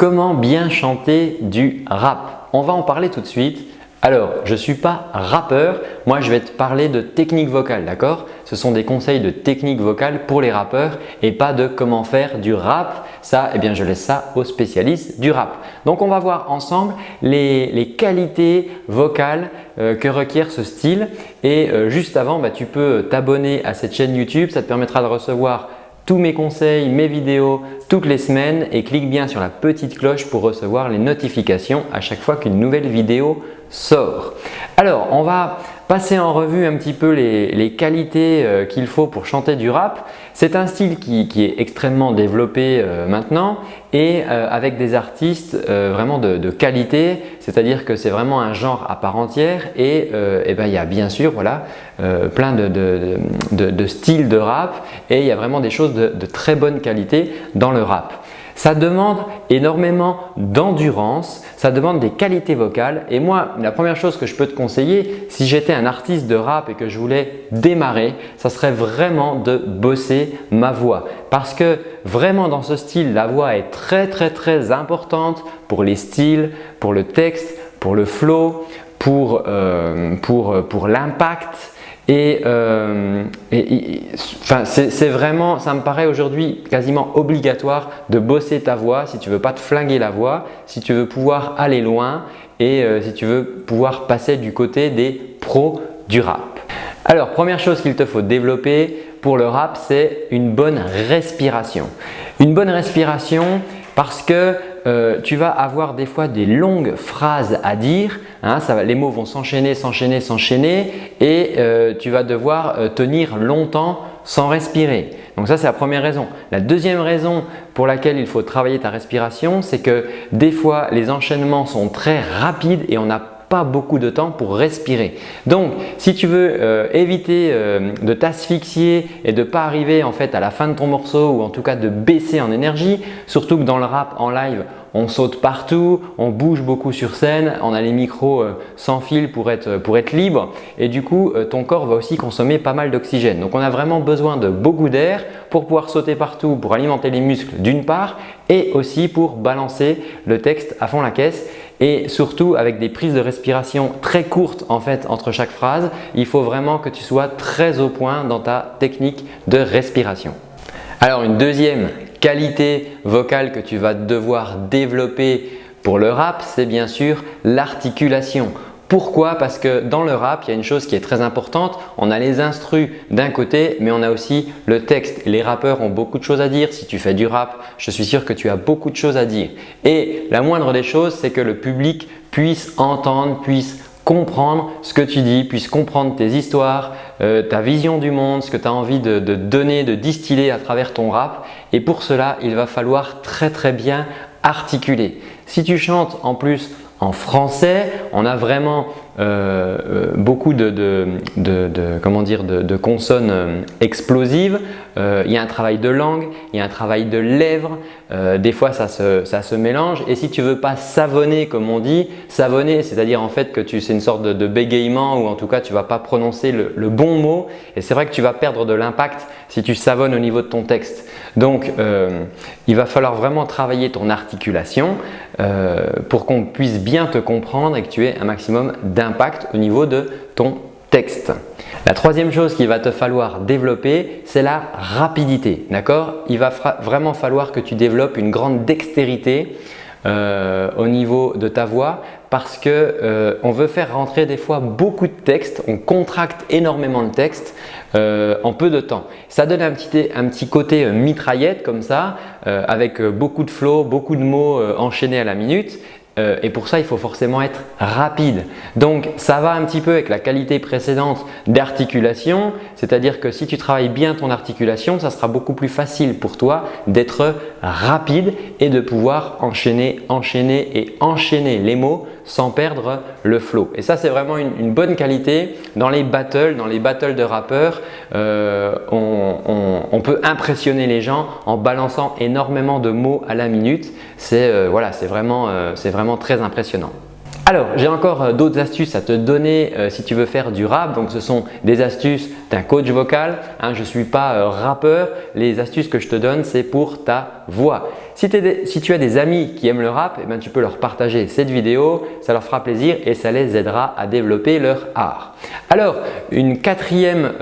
Comment bien chanter du rap? On va en parler tout de suite. Alors, je ne suis pas rappeur, moi je vais te parler de technique vocale, d'accord? Ce sont des conseils de technique vocale pour les rappeurs et pas de comment faire du rap. Ça, eh bien je laisse ça aux spécialistes du rap. Donc on va voir ensemble les, qualités vocales euh, que requiert ce style et euh, juste avant, bah, tu peux t'abonner à cette chaîne YouTube, ça te permettra de recevoir tous mes conseils, mes vidéos toutes les semaines et clique bien sur la petite cloche pour recevoir les notifications à chaque fois qu'une nouvelle vidéo sort. Alors, on va passer en revue un petit peu les, qualités euh, qu'il faut pour chanter du rap. C'est un style qui, est extrêmement développé euh, maintenant et euh, avec des artistes vraiment de, qualité, c'est-à-dire que c'est vraiment un genre à part entière et, eh ben, il y a bien sûr voilà, plein de, de, styles de rap et il y a vraiment des choses de très bonne qualité dans le rap. Ça demande énormément d'endurance, ça demande des qualités vocales. Et moi, la première chose que je peux te conseiller, si j'étais un artiste de rap et que je voulais démarrer, ça serait vraiment de bosser ma voix. Parce que vraiment dans ce style, la voix est très très très importante pour les styles, pour le texte, pour le flow, pour, euh, pour l'impact et, euh, c'est vraiment, ça me paraît aujourd'hui quasiment obligatoire de bosser ta voix si tu ne veux pas te flinguer la voix, si tu veux pouvoir aller loin et euh, si tu veux pouvoir passer du côté des pros du rap. Alors, première chose qu'il te faut développer pour le rap, c'est une bonne respiration. Une bonne respiration parce que euh, tu vas avoir des fois des longues phrases à dire, hein, les mots vont s'enchaîner, s'enchaîner, s'enchaîner et euh, tu vas devoir euh, tenir longtemps sans respirer. Donc ça, c'est la première raison. La deuxième raison pour laquelle il faut travailler ta respiration, c'est que des fois, les enchaînements sont très rapides et on n'a pas beaucoup de temps pour respirer. Donc, si tu veux euh, éviter euh, de t'asphyxier et de pas arriver en fait à la fin de ton morceau ou en tout cas de baisser en énergie, surtout que dans le rap en live, on saute partout, on bouge beaucoup sur scène, on a les micros euh, sans fil pour être, pour être libre et du coup ton corps va aussi consommer pas mal d'oxygène. Donc on a vraiment besoin de beaucoup d'air pour pouvoir sauter partout, pour alimenter les muscles d'une part et aussi pour balancer le texte à fond la caisse et surtout avec des prises de respiration très courtes en fait entre chaque phrase, il faut vraiment que tu sois très au point dans ta technique de respiration. Alors une deuxième qualité vocale que tu vas devoir développer pour le rap, c'est bien sûr l'articulation. Pourquoi? Parce que dans le rap, il y a une chose qui est très importante. On a les instrus d'un côté, mais on a aussi le texte. Les rappeurs ont beaucoup de choses à dire. Si tu fais du rap, je suis sûr que tu as beaucoup de choses à dire. Et la moindre des choses, c'est que le public puisse entendre, puisse comprendre ce que tu dis, puisse comprendre tes histoires, euh, ta vision du monde, ce que tu as envie de, de donner, de distiller à travers ton rap. Et pour cela, il va falloir très très bien articuler. Si tu chantes en plus en français, on a vraiment euh, euh, beaucoup de, comment dire, de, consonnes euh, explosives. il y a un travail de langue, il y a un travail de lèvres. des fois, ça se, mélange. Et si tu veux pas savonner comme on dit, savonner, c'est-à-dire en fait que c'est une sorte de, bégaiement ou en tout cas, tu vas pas prononcer le, bon mot. Et c'est vrai que tu vas perdre de l'impact si tu savonnes au niveau de ton texte. Donc, il va falloir vraiment travailler ton articulation pour qu'on puisse bien te comprendre et que tu aies un maximum d'impact au niveau de ton texte. La troisième chose qu'il va te falloir développer, c'est la rapidité. D'accord? Il va vraiment falloir que tu développes une grande dextérité euh, au niveau de ta voix parce que euh, veut faire rentrer des fois beaucoup de texte, on contracte énormément de texte euh, en peu de temps. Ça donne un petit, un petit côté mitraillette comme ça avec beaucoup de flow, beaucoup de mots enchaînés à la minute euh, et pour ça, il faut forcément être rapide. Donc, ça va un petit peu avec la qualité précédente d'articulation, c'est-à-dire que si tu travailles bien ton articulation, ça sera beaucoup plus facile pour toi d'être rapide et de pouvoir enchaîner, enchaîner et enchaîner les mots sans perdre le flow. Et ça, c'est vraiment une, bonne qualité. Dans les battles, dans les battles de rappeurs, euh, on, peut impressionner les gens en balançant énormément de mots à la minute. C'est euh, voilà, vraiment, vraiment très impressionnant. Alors, j'ai encore euh, d'autres astuces à te donner euh, si tu veux faire du rap. Donc, ce sont des astuces d'un coach vocal. Hein, je ne suis pas euh, rappeur. Les astuces que je te donne, c'est pour ta voix. Si, tu as des amis qui aiment le rap, eh ben, tu peux leur partager cette vidéo. Ça leur fera plaisir et ça les aidera à développer leur art. Alors, une quatrième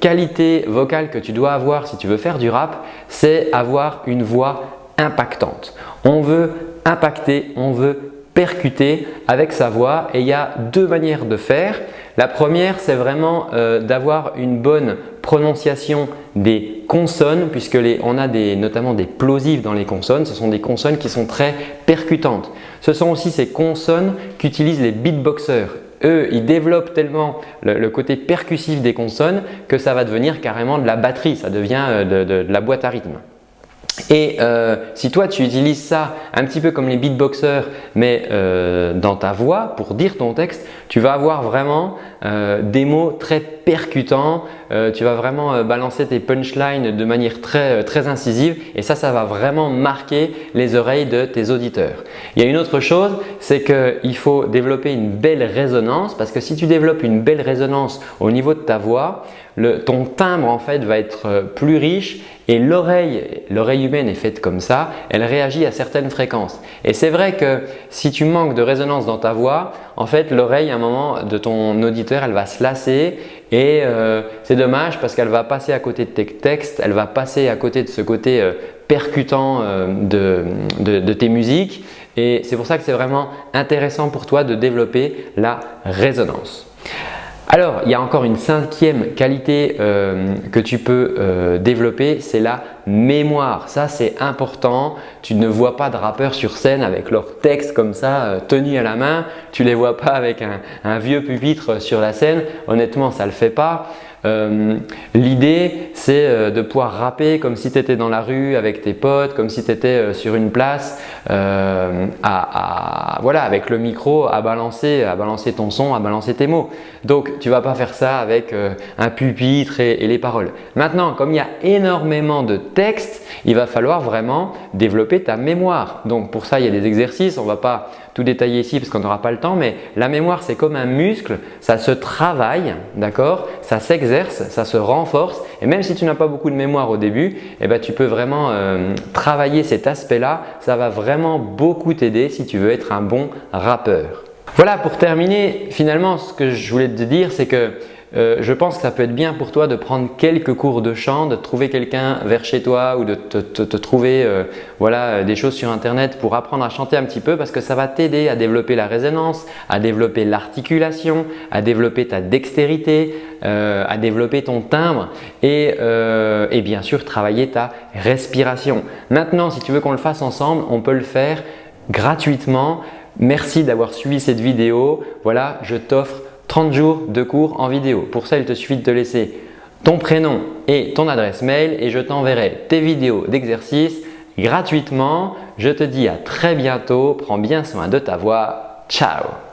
qualité vocale que tu dois avoir si tu veux faire du rap, c'est avoir une voix impactante. On veut impacter, on veut percuter avec sa voix et il y a deux manières de faire. La première, c'est vraiment euh, d'avoir une bonne prononciation des consonnes puisque on a notamment des plosives dans les consonnes. Ce sont des consonnes qui sont très percutantes. Ce sont aussi ces consonnes qu'utilisent les beatboxers. Eux, ils développent tellement le, côté percussif des consonnes que ça va devenir carrément de la batterie, ça devient euh, de la boîte à rythme. Et euh, si toi tu utilises ça un petit peu comme les beatboxers mais euh, dans ta voix pour dire ton texte, tu vas avoir vraiment euh, des mots très percutants, tu vas vraiment balancer tes punchlines de manière très, très incisive et ça, ça va vraiment marquer les oreilles de tes auditeurs. Il y a une autre chose, c'est qu'il faut développer une belle résonance parce que si tu développes une belle résonance au niveau de ta voix, ton timbre en fait va être plus riche et l'oreille, l'oreille humaine est faite comme ça, elle réagit à certaines fréquences. Et c'est vrai que si tu manques de résonance dans ta voix, en fait l'oreille à un moment de ton auditeur, elle va se lasser et euh, c'est dommage parce qu'elle va passer à côté de tes textes, elle va passer à côté de ce côté euh, percutant euh, de tes musiques et c'est pour ça que c'est vraiment intéressant pour toi de développer la résonance. Alors, il y a encore une cinquième qualité euh, que tu peux euh, développer, c'est la mémoire. Ça, c'est important. Tu ne vois pas de rappeurs sur scène avec leur texte comme ça, euh, tenu à la main. Tu ne les vois pas avec un, un, vieux pupitre sur la scène. Honnêtement, ça ne le fait pas. Euh, l'idée, c'est euh, de pouvoir rapper comme si tu étais dans la rue avec tes potes, comme si tu étais euh, sur une place, voilà, avec le micro à balancer, à balancer ton son, à balancer tes mots. Donc, tu ne vas pas faire ça avec un pupitre et, et les paroles. Maintenant, comme il y a énormément de textes, il va falloir vraiment développer ta mémoire. Donc, pour ça, il y a des exercices. On va pas tout détailler ici parce qu'on n'aura pas le temps, mais la mémoire, c'est comme un muscle. Ça se travaille, d'accord Ça s'exerce ça se renforce et même si tu n'as pas beaucoup de mémoire au début, eh ben, tu peux vraiment euh, travailler cet aspect-là. Ça va vraiment beaucoup t'aider si tu veux être un bon rappeur. Voilà, pour terminer, finalement, ce que je voulais te dire, c'est que euh, je pense que ça peut être bien pour toi de prendre quelques cours de chant, de trouver quelqu'un vers chez toi ou de te, trouver euh, voilà, des choses sur internet pour apprendre à chanter un petit peu parce que ça va t'aider à développer la résonance, à développer l'articulation, à développer ta dextérité, euh, à développer ton timbre et bien sûr travailler ta respiration. Maintenant, si tu veux qu'on le fasse ensemble, on peut le faire gratuitement. Merci d'avoir suivi cette vidéo. Voilà, je t'offre 30 jours de cours en vidéo. Pour ça, il te suffit de te laisser ton prénom et ton adresse mail et je t'enverrai tes vidéos d'exercice gratuitement. Je te dis à très bientôt. Prends bien soin de ta voix. Ciao